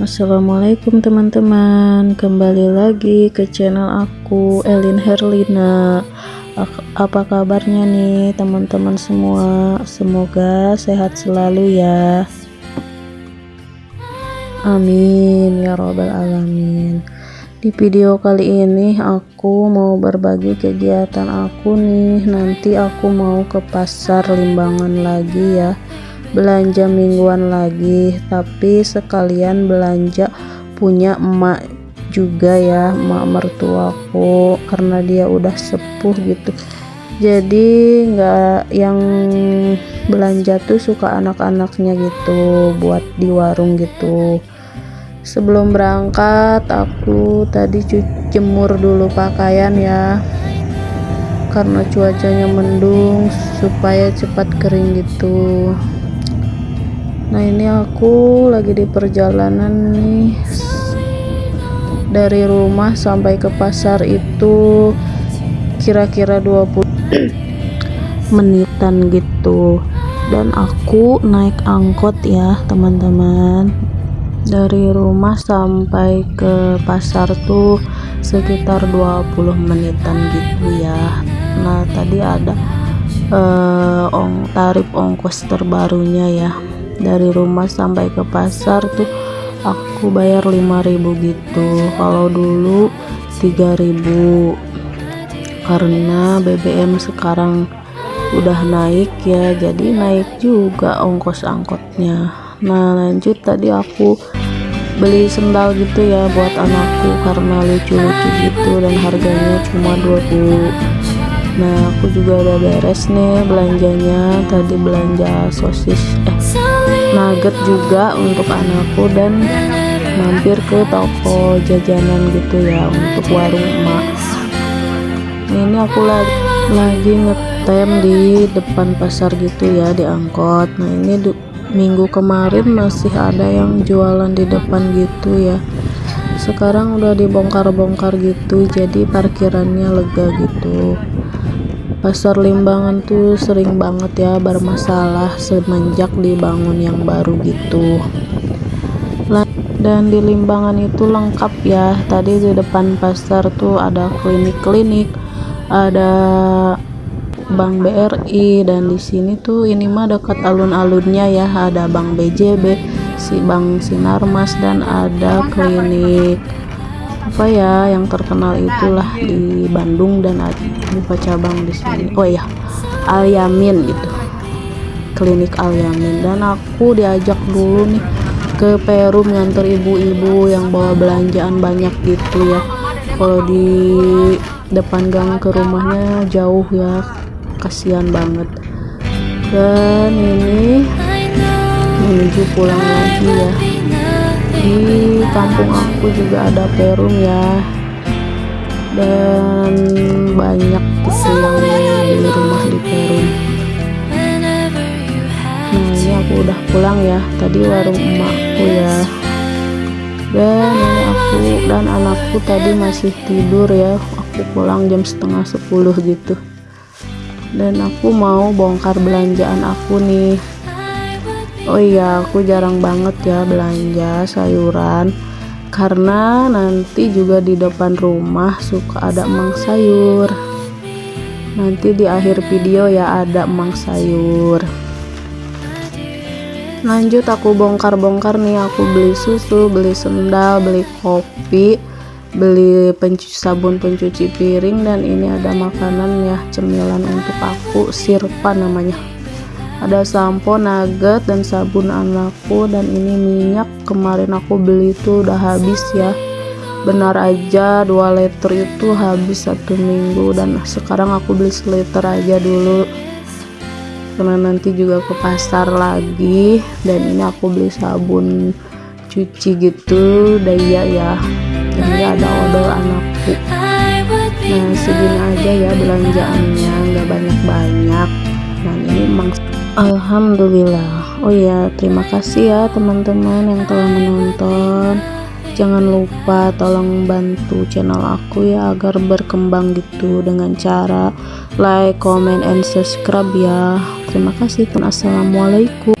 Assalamualaikum teman-teman. Kembali lagi ke channel aku Elin Herlina. Apa kabarnya nih teman-teman semua? Semoga sehat selalu ya. Amin ya robbal alamin. Di video kali ini aku mau berbagi kegiatan aku nih. Nanti aku mau ke pasar limbangan lagi ya belanja mingguan lagi tapi sekalian belanja punya emak juga ya emak mertuaku karena dia udah sepuh gitu. Jadi nggak yang belanja tuh suka anak-anaknya gitu buat di warung gitu. Sebelum berangkat aku tadi jemur dulu pakaian ya. Karena cuacanya mendung supaya cepat kering gitu nah ini aku lagi di perjalanan nih. Dari rumah sampai ke pasar itu kira-kira 20 menitan gitu. Dan aku naik angkot ya teman-teman. Dari rumah sampai ke pasar tuh sekitar 20 menitan gitu ya. Nah tadi ada uh, ong tarif ongkos terbarunya ya dari rumah sampai ke pasar tuh aku bayar 5000 gitu. Kalau dulu 3000 karena BBM sekarang udah naik ya jadi naik juga ongkos angkotnya. Nah lanjut tadi aku beli sendal gitu ya buat anakku karena lucu-lucu gitu dan harganya cuma 20 nah aku juga udah beres nih belanjanya. Tadi belanja sosis eh nugget juga untuk anakku dan mampir ke toko jajanan gitu ya untuk warung emak. Ini aku lagi lagi ngetem di depan pasar gitu ya di angkot. Nah ini minggu kemarin masih ada yang jualan di depan gitu ya. Sekarang udah dibongkar-bongkar gitu jadi parkirannya lega gitu Pasar Limbangan tuh sering banget ya bermasalah semenjak dibangun yang baru gitu. Dan di Limbangan itu lengkap ya. Tadi di depan pasar tuh ada klinik-klinik, ada Bank BRI dan di sini tuh ini mah dekat alun-alunnya ya. Ada Bank BJB, si Bank Sinarmas dan ada klinik apa ya yang terkenal itulah di Bandung dan buka cabang di sini. Oh ya Al Yamin gitu. Klinik Al Yamin. Dan aku diajak dulu nih ke Perum nganter ibu-ibu yang bawa belanjaan banyak gitu ya. Kalau di depan gang ke rumahnya jauh ya kasihan banget. Dan ini menuju pulang lagi ya di kampung aku juga ada perum ya. Dan banyak yang di rumah di perum. Nah ini aku udah pulang ya. Tadi warung emakku ya. Dan ini aku dan anakku tadi masih tidur ya. Aku pulang jam setengah sepuluh gitu. Dan aku mau bongkar belanjaan aku nih Oh iya aku jarang banget ya belanja sayuran. Karena nanti juga di depan rumah suka ada emang sayur. Nanti di akhir video ya ada emang sayur. Lanjut aku bongkar-bongkar nih. Aku beli susu beli sendal beli kopi beli pencuci sabun pencuci piring dan ini ada makanan ya cemilan untuk aku sirpa namanya ada sampo nugget dan sabun anakku dan ini minyak. Kemarin aku beli itu udah habis ya. Benar aja 2 liter itu habis satu minggu dan sekarang aku beli seliter aja dulu. Karena nanti juga ke pasar lagi dan ini aku beli sabun cuci gitu daya ya. Jadi ada odol anakku. Nah segini aja ya belanjaannya nggak banyak-banyak. ini Alhamdulillah. Oh ya terima kasih ya teman-teman yang telah menonton. Jangan lupa tolong bantu channel aku ya agar berkembang gitu dengan cara like, comment, and subscribe ya. Terima kasih Assalamualaikum